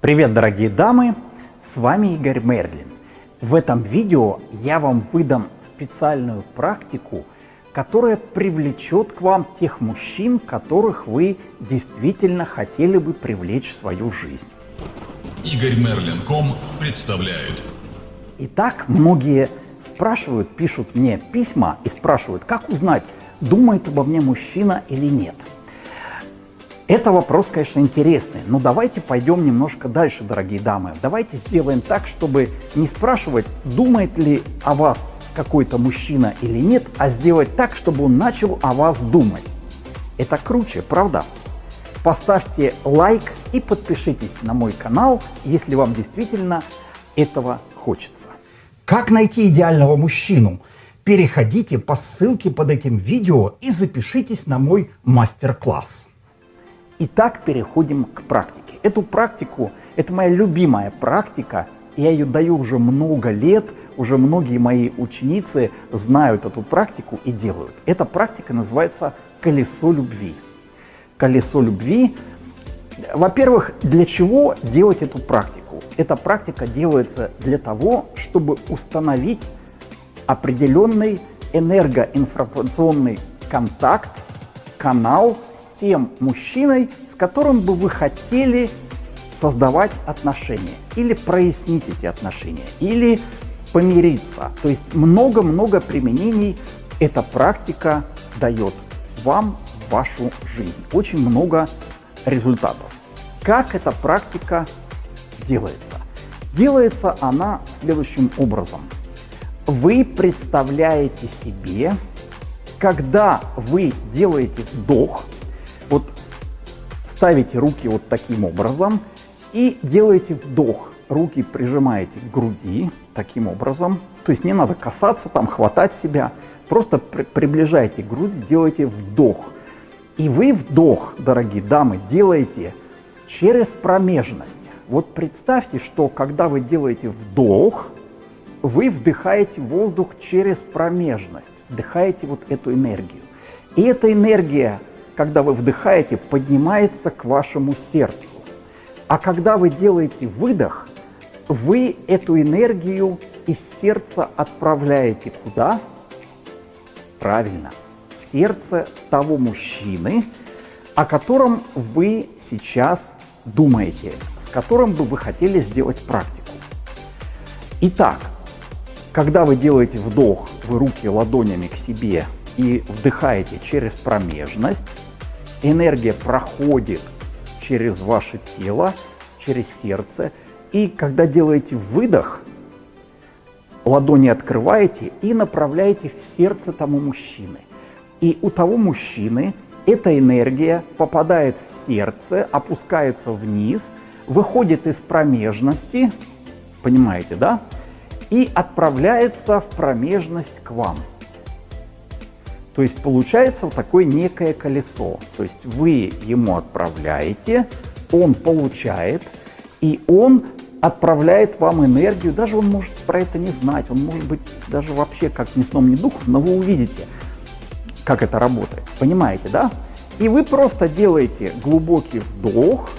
Привет, дорогие дамы! С вами Игорь Мерлин. В этом видео я вам выдам специальную практику, которая привлечет к вам тех мужчин, которых вы действительно хотели бы привлечь в свою жизнь. Игорь Мерлин.ком представляет. Итак, многие спрашивают, пишут мне письма и спрашивают, как узнать, думает обо мне мужчина или нет. Это вопрос, конечно, интересный, но давайте пойдем немножко дальше, дорогие дамы. Давайте сделаем так, чтобы не спрашивать, думает ли о вас какой-то мужчина или нет, а сделать так, чтобы он начал о вас думать. Это круче, правда? Поставьте лайк и подпишитесь на мой канал, если вам действительно этого хочется. Как найти идеального мужчину? Переходите по ссылке под этим видео и запишитесь на мой мастер-класс. Итак, переходим к практике. Эту практику, это моя любимая практика, я ее даю уже много лет, уже многие мои ученицы знают эту практику и делают. Эта практика называется «Колесо любви». «Колесо любви» Во-первых, для чего делать эту практику? Эта практика делается для того, чтобы установить определенный энергоинформационный контакт, канал тем мужчиной, с которым бы вы хотели создавать отношения, или прояснить эти отношения, или помириться. То есть много-много применений эта практика дает вам в вашу жизнь. Очень много результатов. Как эта практика делается? Делается она следующим образом. Вы представляете себе, когда вы делаете вдох, вот ставите руки вот таким образом и делаете вдох. Руки прижимаете к груди таким образом. То есть не надо касаться, там хватать себя. Просто при приближайте к делайте вдох. И вы вдох, дорогие дамы, делаете через промежность. Вот представьте, что когда вы делаете вдох, вы вдыхаете воздух через промежность, вдыхаете вот эту энергию. И эта энергия когда вы вдыхаете, поднимается к вашему сердцу. А когда вы делаете выдох, вы эту энергию из сердца отправляете куда? Правильно, в сердце того мужчины, о котором вы сейчас думаете, с которым бы вы хотели сделать практику. Итак, когда вы делаете вдох, вы руки ладонями к себе и вдыхаете через промежность, энергия проходит через ваше тело, через сердце. И когда делаете выдох, ладони открываете и направляете в сердце тому мужчины. И у того мужчины эта энергия попадает в сердце, опускается вниз, выходит из промежности, понимаете, да? И отправляется в промежность к вам. То есть получается вот такое некое колесо. То есть вы ему отправляете, он получает, и он отправляет вам энергию. Даже он может про это не знать, он может быть даже вообще как ни сном, ни духом, но вы увидите, как это работает. Понимаете, да? И вы просто делаете глубокий вдох,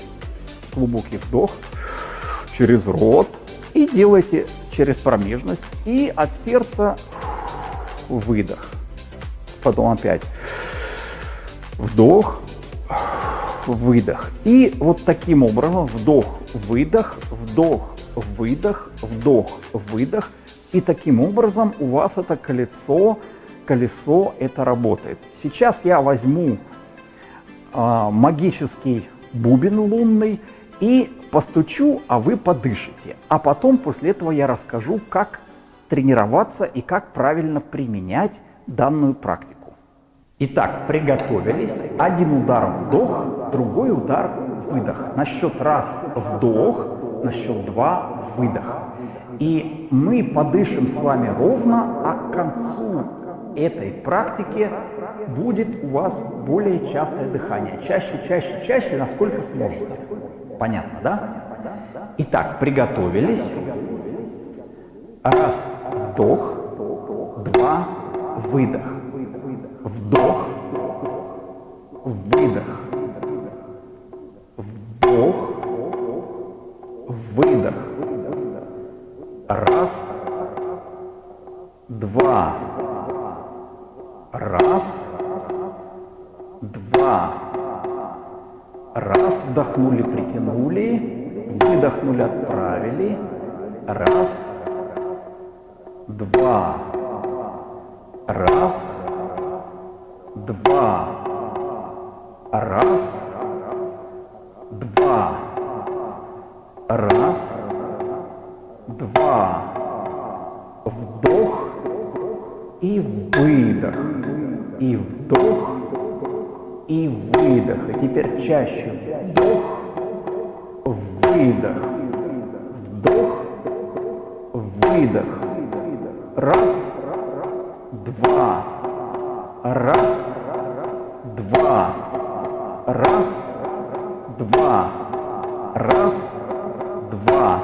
глубокий вдох через рот и делаете через промежность и от сердца выдох потом опять вдох, выдох. И вот таким образом вдох, выдох, вдох, выдох, вдох, выдох. И таким образом у вас это колесо, колесо это работает. Сейчас я возьму э, магический бубен лунный и постучу, а вы подышите. А потом после этого я расскажу, как тренироваться и как правильно применять данную практику. Итак, приготовились. Один удар вдох, другой удар выдох. На счет раз вдох, на счет два выдох. И мы подышим с вами ровно, а к концу этой практики будет у вас более частое дыхание. Чаще, чаще, чаще, насколько сможете. Понятно, да? Итак, приготовились. Раз, вдох, выдох, вдох, выдох, вдох, выдох. Раз, два, раз, два. Раз, вдохнули, притянули, выдохнули, отправили. Раз, два, раз, два, раз, два, раз, два, вдох и выдох, и вдох, и выдох. И теперь чаще вдох, выдох, вдох, выдох. Раз, два, раз, два, раз, два, раз, два,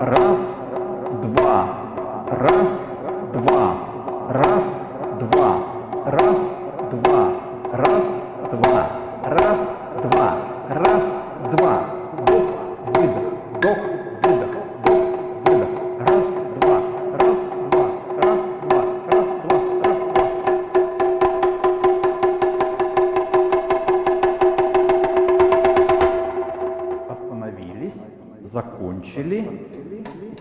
раз, два, закончили,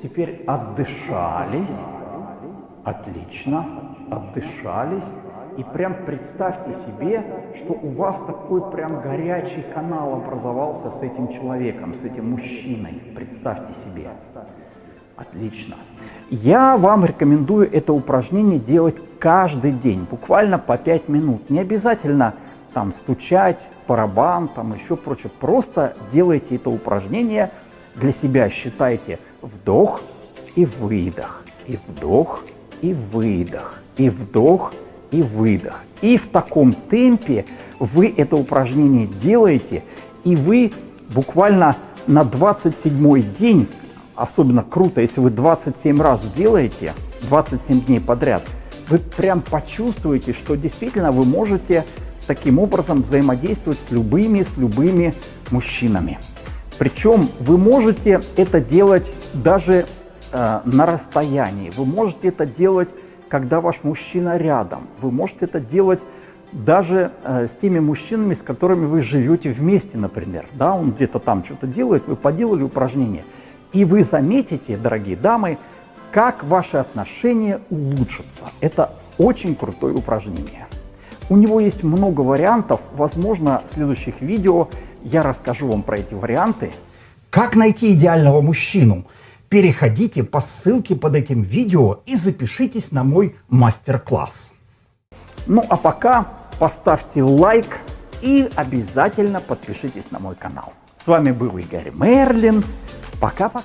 теперь отдышались, отлично, отдышались. И прям представьте себе, что у вас такой прям горячий канал образовался с этим человеком, с этим мужчиной. Представьте себе. Отлично. Я вам рекомендую это упражнение делать каждый день, буквально по 5 минут. Не обязательно там стучать, барабан, там еще прочее. Просто делайте это упражнение для себя. Считайте вдох и выдох, и вдох и выдох, и вдох и выдох. И в таком темпе вы это упражнение делаете, и вы буквально на 27 день, особенно круто, если вы 27 раз сделаете, 27 дней подряд, вы прям почувствуете, что действительно вы можете таким образом взаимодействовать с любыми, с любыми мужчинами. Причем вы можете это делать даже э, на расстоянии, вы можете это делать когда ваш мужчина рядом. Вы можете это делать даже э, с теми мужчинами, с которыми вы живете вместе, например. Да, он где-то там что-то делает, вы поделали упражнение. И вы заметите, дорогие дамы, как ваши отношения улучшатся. Это очень крутое упражнение. У него есть много вариантов. Возможно, в следующих видео я расскажу вам про эти варианты. Как найти идеального мужчину? переходите по ссылке под этим видео и запишитесь на мой мастер-класс. Ну а пока поставьте лайк и обязательно подпишитесь на мой канал. С вами был Игорь Мерлин. Пока-пока.